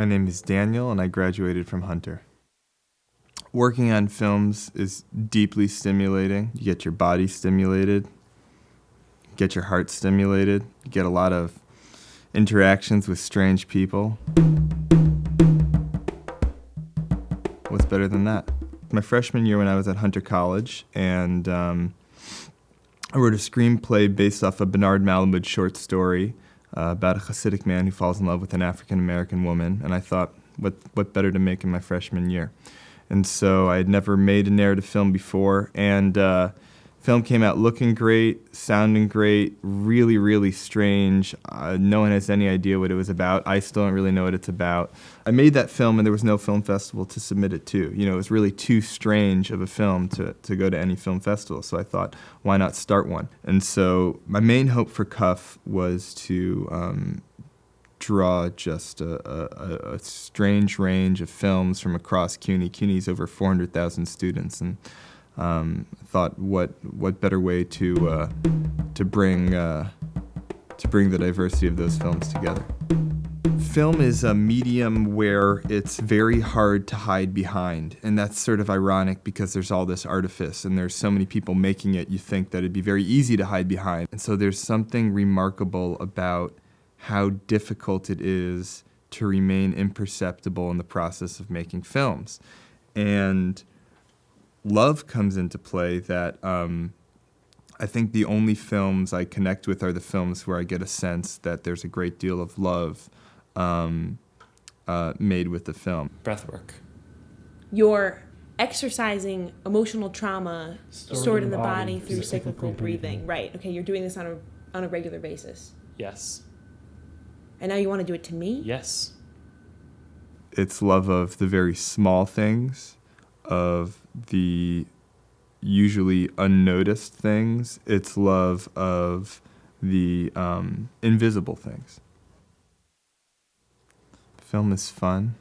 My name is Daniel, and I graduated from Hunter. Working on films is deeply stimulating. You get your body stimulated, get your heart stimulated, you get a lot of interactions with strange people. What's better than that? My freshman year when I was at Hunter College, and um, I wrote a screenplay based off a Bernard Malamud short story uh, about a Hasidic man who falls in love with an African American woman, and I thought, what, what better to make in my freshman year? And so I had never made a narrative film before, and uh, film came out looking great, sounding great, really, really strange. Uh, no one has any idea what it was about. I still don't really know what it's about. I made that film, and there was no film festival to submit it to. You know, it was really too strange of a film to, to go to any film festival. So I thought, why not start one? And so my main hope for Cuff was to um, draw just a, a, a, strange range of films from across CUNY. CUNY's over 400,000 students, and um, thought, what what better way to uh, to bring uh, to bring the diversity of those films together. Film is a medium where it's very hard to hide behind, and that's sort of ironic because there's all this artifice and there's so many people making it, you think that it'd be very easy to hide behind. And so there's something remarkable about how difficult it is to remain imperceptible in the process of making films. And love comes into play that um, I think the only films I connect with are the films where I get a sense that there's a great deal of love um, uh, made with the film. Breathwork. You're exercising emotional trauma stored, stored in the body, body through cyclical breathing. breathing. Right. Okay, you're doing this on a, on a regular basis. Yes. And now you want to do it to me? Yes. It's love of the very small things, of the usually unnoticed things. It's love of the um, invisible things. Film is fun.